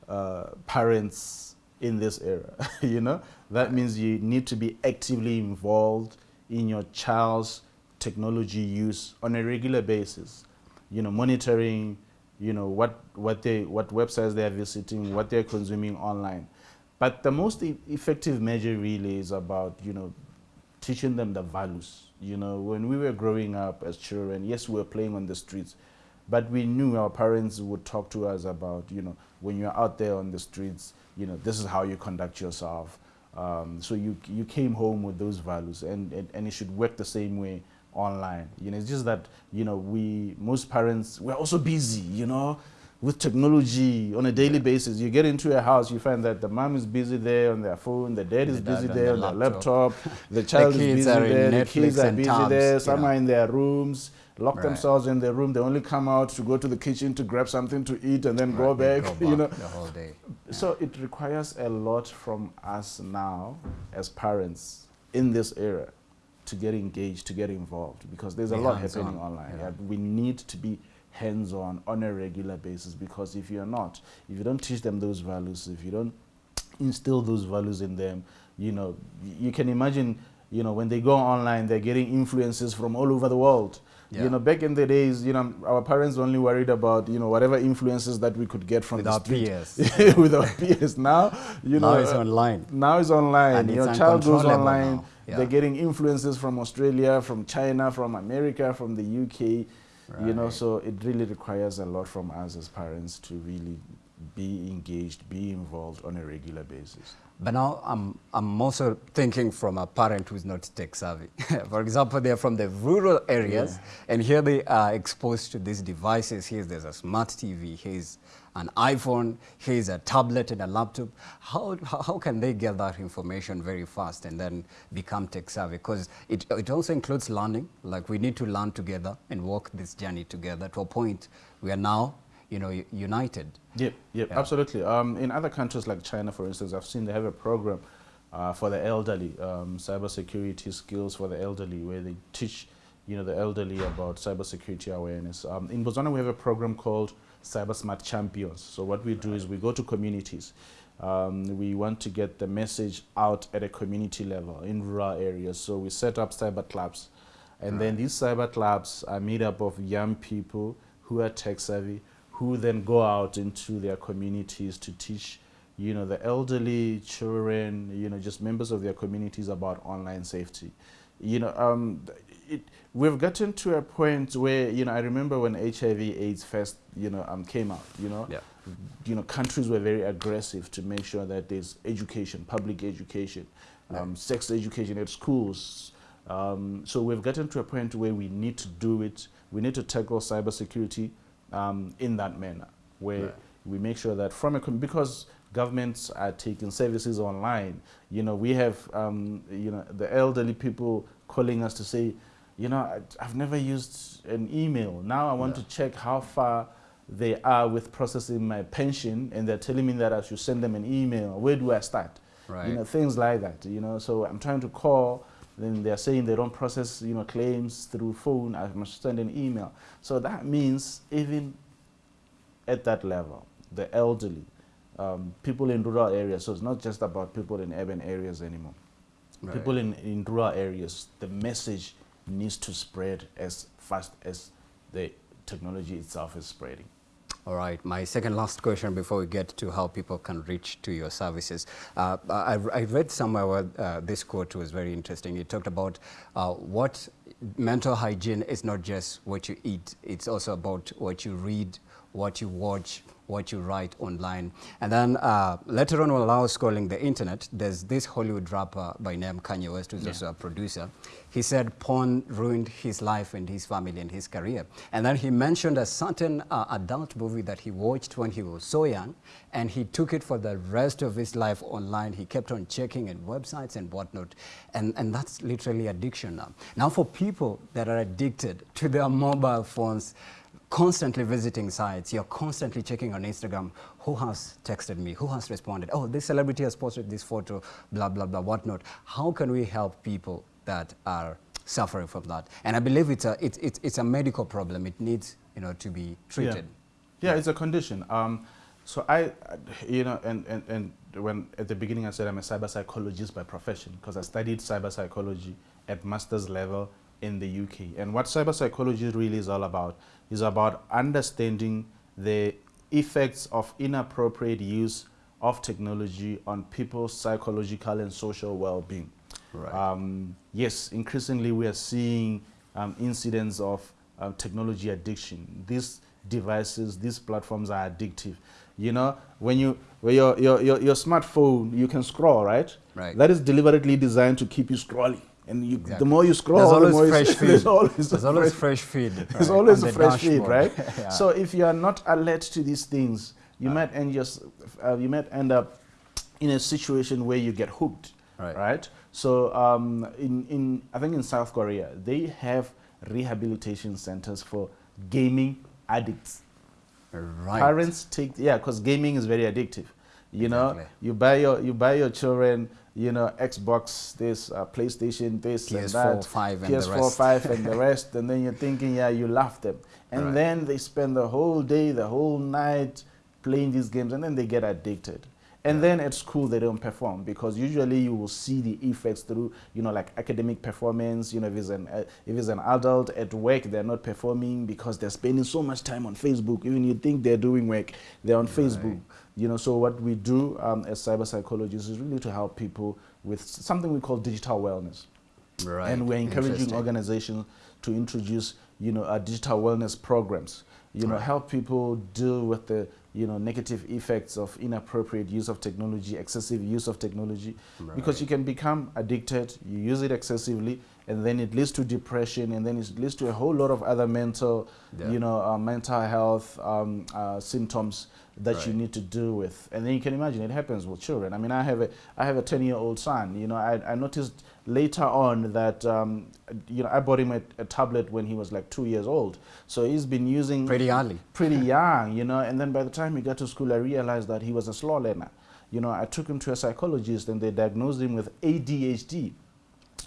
uh, parents in this era, you know? That means you need to be actively involved in your child's technology use on a regular basis, you know, monitoring, you know, what, what, they, what websites they are visiting, what they're consuming online. But the most e effective measure really is about, you know, teaching them the values. You know, when we were growing up as children, yes, we were playing on the streets, but we knew our parents would talk to us about, you know, when you're out there on the streets, you know, this is how you conduct yourself. Um, so you, you came home with those values and, and, and it should work the same way online. You know, it's just that, you know, we, most parents, we're also busy, you know, with technology on a daily basis. You get into a house, you find that the mom is busy there on their phone, the dad is the busy dad there on, the laptop, the child the is busy there, the kids are busy tabs, there, some yeah. are in their rooms, lock right. themselves in their room, they only come out to go to the kitchen to grab something to eat and then right, go back, go you know. The whole day. Yeah. So it requires a lot from us now as parents in this era to get engaged, to get involved, because there's a lot happening on. online. Yeah. we need to be hands-on on a regular basis because if you're not, if you don't teach them those values, if you don't instill those values in them, you know, you can imagine, you know, when they go online, they're getting influences from all over the world. Yeah. You know, back in the days, you know, our parents only worried about, you know, whatever influences that we could get from With the street. peers. With our peers. Now, you now know. it's uh, online. Now it's online. And Your child goes online. Yeah. They're getting influences from Australia, from China, from America, from the UK Right. You know, so it really requires a lot from us as parents to really be engaged, be involved on a regular basis. But now I'm, I'm also thinking from a parent who's not tech savvy. For example, they're from the rural areas yeah. and here they are exposed to these devices. Here there's a smart TV, here's an iPhone, here's a tablet and a laptop. How, how can they get that information very fast and then become tech savvy? Because it, it also includes learning, like we need to learn together and walk this journey together to a point we are now you know, united. Yep, yep, yeah. absolutely. Um, in other countries like China, for instance, I've seen they have a program uh, for the elderly, um, cybersecurity skills for the elderly, where they teach, you know, the elderly about cybersecurity awareness. Um, in Botswana, we have a program called Cyber Smart Champions. So what we do is we go to communities. Um, we want to get the message out at a community level in rural areas. So we set up cyber clubs. And right. then these cyber clubs are made up of young people who are tech savvy, who then go out into their communities to teach you know the elderly children you know just members of their communities about online safety. You know um, it, we've gotten to a point where you know I remember when HIV AIDS first you know um, came out you know? Yeah. you know countries were very aggressive to make sure that there's education public education um, sex education at schools. Um, so we've gotten to a point where we need to do it. We need to tackle cybersecurity um, in that manner, where right. we make sure that from a, because governments are taking services online, you know, we have, um, you know, the elderly people calling us to say, you know, I, have never used an email. Now I want yeah. to check how far they are with processing my pension and they're telling me that I should send them an email. Where do I start? Right. You know, things like that, you know, so I'm trying to call then they're saying they don't process you know claims through phone i must send an email. So that means even at that level the elderly um, people in rural areas so it's not just about people in urban areas anymore. Right. people in, in rural areas the message needs to spread as fast as the technology itself is spreading all right. My second last question before we get to how people can reach to your services. Uh, I, I, read somewhere where uh, this quote was very interesting. It talked about uh, what mental hygiene is not just what you eat. It's also about what you read, what you watch, what you write online. And then uh, later on, while I was scrolling the internet, there's this Hollywood rapper by name Kanye West, who's yeah. also a producer. He said porn ruined his life and his family and his career. And then he mentioned a certain uh, adult movie that he watched when he was so young, and he took it for the rest of his life online. He kept on checking and websites and whatnot. And, and that's literally addiction now. Now for people that are addicted to their mobile phones, constantly visiting sites, you're constantly checking on Instagram, who has texted me, who has responded, oh, this celebrity has posted this photo, blah, blah, blah, whatnot. How can we help people that are suffering from that? And I believe it's a, it, it, it's a medical problem. It needs you know, to be treated. Yeah, yeah it's a condition. Um, so I, you know, and, and, and when at the beginning I said I'm a cyber psychologist by profession because I studied cyber psychology at master's level in the UK. And what cyber psychology really is all about is about understanding the effects of inappropriate use of technology on people's psychological and social well-being. Right. Um, yes, increasingly we are seeing um, incidents of uh, technology addiction. These devices, these platforms are addictive. You know, when you when your, your, your, your smartphone, you can scroll, right? Right. That is deliberately designed to keep you scrolling. And you, exactly. the more you scroll, there's always the more fresh feed. there's always, there's always fresh, feed. Right? There's always a fresh feed, right? yeah. So if you are not alert to these things, you uh, might end just uh, you might end up in a situation where you get hooked, right? right? So um, in in I think in South Korea they have rehabilitation centers for gaming addicts. Right. Parents take yeah, because gaming is very addictive. You exactly. know, you buy your you buy your children you know, Xbox, this, uh, PlayStation, this PS4, and that, 5 and PS4, the rest. 5 and the rest, and then you're thinking, yeah, you laugh them. And right. then they spend the whole day, the whole night playing these games, and then they get addicted. And yeah. then at school they don't perform because usually you will see the effects through, you know, like academic performance. You know, if it's an uh, if it's an adult at work, they're not performing because they're spending so much time on Facebook. Even you think they're doing work, they're on right. Facebook. You know, so what we do um, as cyber psychologists is really to help people with something we call digital wellness. Right. And we're encouraging organizations to introduce, you know, uh, digital wellness programs. You know, right. help people deal with the, you know, negative effects of inappropriate use of technology, excessive use of technology, right. because you can become addicted. You use it excessively, and then it leads to depression, and then it leads to a whole lot of other mental, yeah. you know, uh, mental health um, uh, symptoms that right. you need to deal with. And then you can imagine it happens with children. I mean, I have a I have a 10 year old son. You know, I, I noticed later on that um, you know I bought him a, a, tablet when he was like two years old. So he's been using pretty early, pretty young. You know, and then by the time he got to school, I realized that he was a slow learner. You know, I took him to a psychologist, and they diagnosed him with ADHD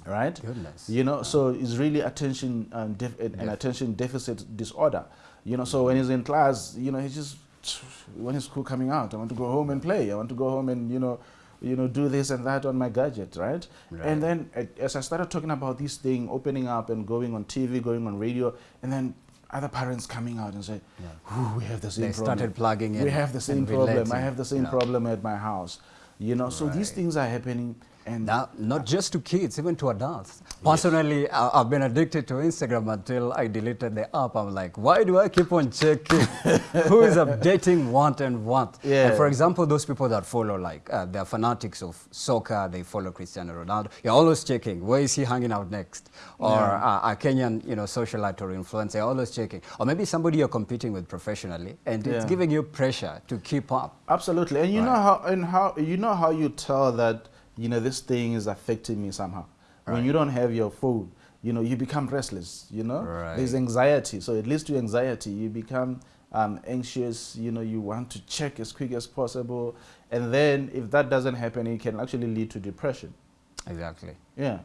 right? Goodness. You know, so it's really attention um, an attention deficit disorder. You know, so when he's in class, you know, he's just when is school coming out? I want to go home and play. I want to go home and you know, you know, do this and that on my gadget, right? right. And then as I started talking about this thing, opening up and going on TV, going on radio, and then other parents coming out and say, yeah. "We have the same they problem." started plugging in. We have the same problem. I have the same problem at my house. You know, right. so these things are happening and now, not just to kids, even to adults. Personally, yes. I've been addicted to Instagram until I deleted the app. I'm like, why do I keep on checking who is updating what and what? Yeah. And for example, those people that follow, like, uh, they're fanatics of soccer, they follow Cristiano Ronaldo. You're always checking, where is he hanging out next? Or yeah. uh, a Kenyan, you know, socialite or influencer, always checking. Or maybe somebody you're competing with professionally, and it's giving you pressure to keep up. Absolutely. And you right. know how, and how, you know how you tell that you know, this thing is affecting me somehow. Right. When you don't have your phone, you know, you become restless, you know? Right. There's anxiety. So it leads to anxiety. You become um, anxious, you know, you want to check as quick as possible. And then if that doesn't happen, it can actually lead to depression. Exactly. Yeah.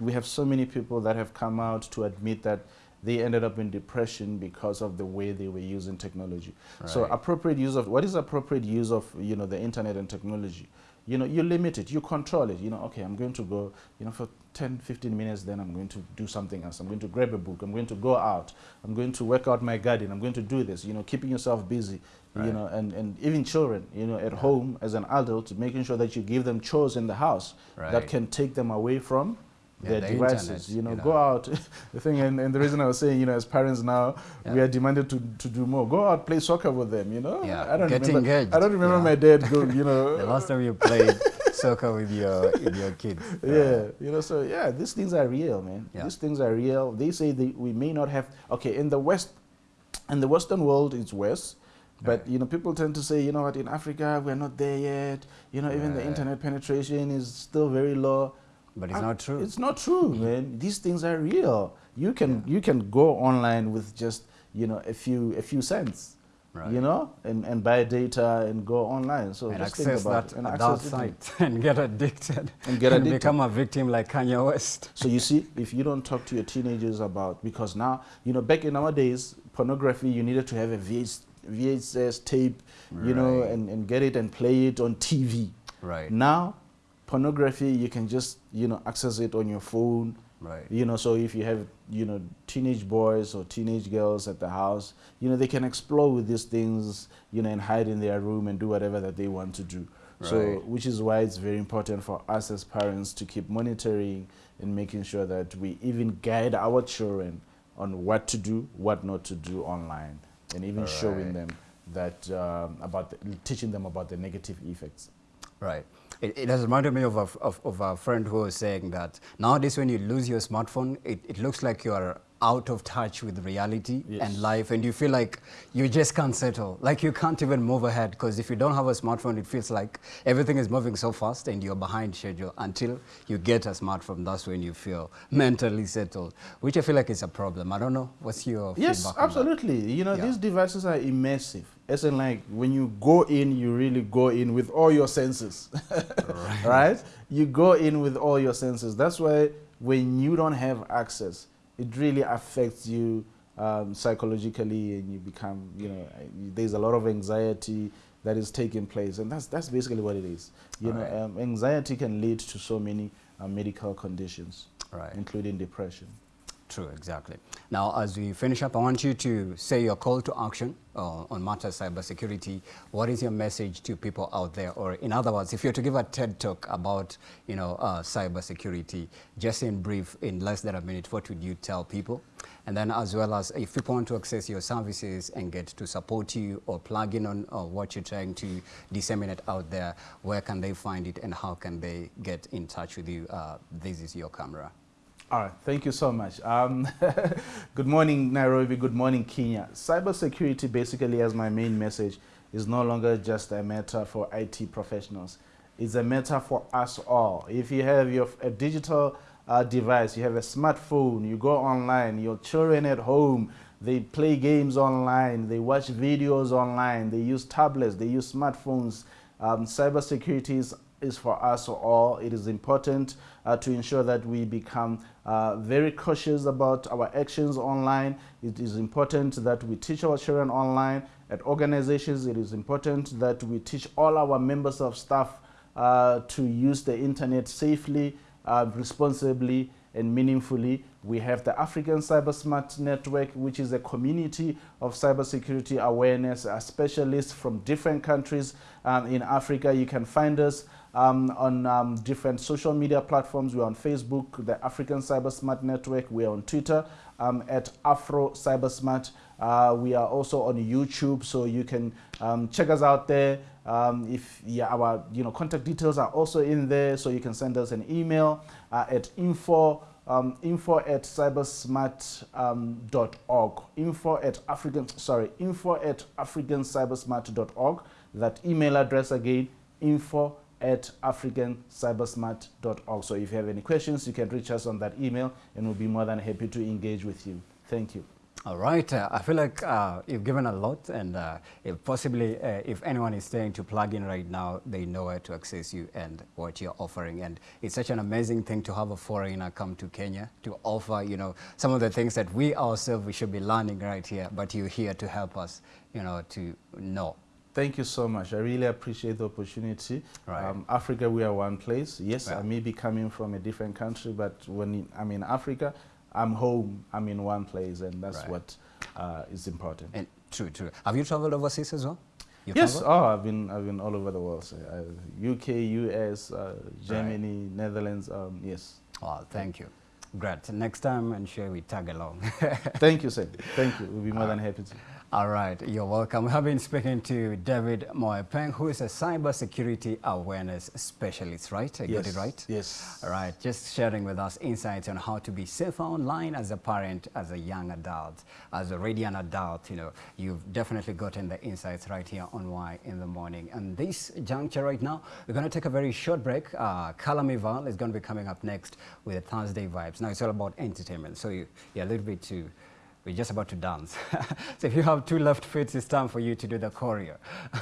We have so many people that have come out to admit that they ended up in depression because of the way they were using technology. Right. So appropriate use of, what is appropriate use of, you know, the internet and technology? You know, you limit it, you control it. You know, okay, I'm going to go, you know, for 10, 15 minutes, then I'm going to do something else. I'm going to grab a book. I'm going to go out. I'm going to work out my garden. I'm going to do this, you know, keeping yourself busy, right. you know, and, and even children, you know, at yeah. home as an adult, making sure that you give them chores in the house right. that can take them away from Yeah, their the devices. internet, you know, you know. go out. the thing, and, and the reason I was saying, you know, as parents now, we are demanded to, to do more. Go out, play soccer with them. You know, Yeah, I don't get remember. engaged. I don't remember Yeah. my dad go. You know, The last time you played soccer with your with your kids. yeah, you know, so yeah, these things are real, man. Yeah. These things are real. They say that we may not have. Okay, in the West, in the Western world, it's worse. But Right. you know, people tend to say, you know what, in Africa we're not there yet. You know, even the internet penetration is still very low. But it's I- not true. It's not true, man. These things are real. You can you can go online with just you know a few a few cents, Right. you know, and, and buy data and go online. So and just think access about that it and adult access it. site and get addicted And get addicted. become a victim like Kanye West. So you see, if you don't talk to your teenagers about because now you know back in our days, pornography you needed to have a VHS, VHS tape, you know, and, and get it and play it on TV. Right. Now, pornography you can just you know access it on your phone. Right. You know, so if you have you know teenage boys or teenage girls at the house, you know they can explore with these things, you know, and hide in their room and do whatever that they want to do. right. So, which is why it's very important for us as parents to keep monitoring and making sure that we even guide our children on what to do, what not to do online, and even showing them that um, about the, teaching them about the negative effects. Right. It, it has reminded me of a, of, of a friend who was saying that nowadays when you lose your smartphone, it, it looks like you are out of touch with reality Yes. and life and you feel like you just can't settle. Like you can't even move ahead because if you don't have a smartphone, it feels like everything is moving so fast and you're behind schedule until you get a smartphone. That's when you feel mentally settled, which I feel like is a problem. I don't know. What's your Yes, absolutely. You know, Yeah. these devices are immersive. As in, like, when you go in, you really go in with all your senses. right. You go in with all your senses. That's why when you don't have access, it really affects you um, psychologically and you become, you know, there's a lot of anxiety that is taking place. And that's, that's basically what it is. You know, Alright. um, anxiety can lead to so many uh, medical conditions, Right. including depression. True, exactly. Now, as we finish up, I want you to say your call to action uh, on matters cybersecurity. What is your message to people out there? Or in other words, if you're to give a TED talk about, you know, uh, cybersecurity, just in brief, in less than a minute, what would you tell people? And then as well as if people want to access your services and get to support you or plug in on uh, what you're trying to disseminate out there, where can they find it and how can they get in touch with you? Uh, this is your camera. All right, thank you so much. Um, good morning, Nairobi. Good morning, Kenya. Cybersecurity, basically, as my main message, is no longer just a matter for IT professionals. It's a matter for us all. If you have your a digital uh, device, you have a smartphone, you go online, your children at home, they play games online, they watch videos online, they use tablets, they use smartphones. Um, cybersecurity is is for us all. It is important uh, to ensure that we become uh, very cautious about our actions online. It is important that we teach our children online. At organizations, it is important that we teach all our members of staff uh, to use the internet safely, uh, responsibly, and meaningfully. We have the African Cyber Smart Network, which is a community of cybersecurity awareness uh, specialists from different countries um, in Africa. You can find us um, on um, different social media platforms. We're on Facebook, the African Cyber Smart Network. We're on Twitter um, at Afro Cyber Smart. Uh, we are also on YouTube, so you can um, check us out there. Um, if yeah, our you know contact details are also in there, so you can send us an email uh, at info um, info at cybersmart.org. info at African sorry info at africancybersmart.org. That email address again info at africancybersmart.org. So if you have any questions, you can reach us on that email, and we'll be more than happy to engage with you. Thank you. All right. Uh, I feel like uh, you've given a lot, and uh, if possibly, uh, if anyone is staying to plug in right now, they know where to access you and what you're offering. And it's such an amazing thing to have a foreigner come to Kenya to offer, you know, some of the things that we ourselves we should be learning right here. But you're here to help us, you know, to know. Thank you so much. I really appreciate the opportunity. Right. Um, Africa, we are one place. Yes, Yeah. I may be coming from a different country, but when I'm in Africa, I'm home. I'm in one place, and that's Right. what uh, is important. And true, true. Have you traveled overseas as well? You yes. traveled? Oh, I've been I've been all over the world. So, uh, UK, US, uh, Germany, Netherlands. Um, yes. Well, thank you. Great. Next time, I'm sure we tag along. Thank you, sir. Thank you. We'll be more than happy to. All right, you're welcome. We have been speaking to David Moepeng, who is a cybersecurity awareness specialist, right? I yes. got it right? Yes. All right, just sharing with us insights on how to be safer online as a parent, as a young adult, as already an adult. You know, you've definitely gotten the insights right here on Why in the Morning. And this juncture right now, we're going to take a very short break. Uh, Kalamival is going to be coming up next with Thursday Vibes. Now, it's all about entertainment, so you, you're a little bit too we're just about to dance. so if you have two left feet, it's time for you to do the choreo.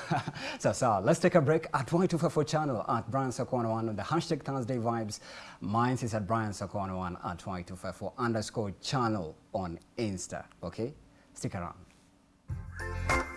so, so let's take a break at Y254 channel at Brian Sakwana on the hashtag Thursday Vibes. Mine is at Brian Sakwana at Y254 underscore channel on Insta. Okay? Stick around.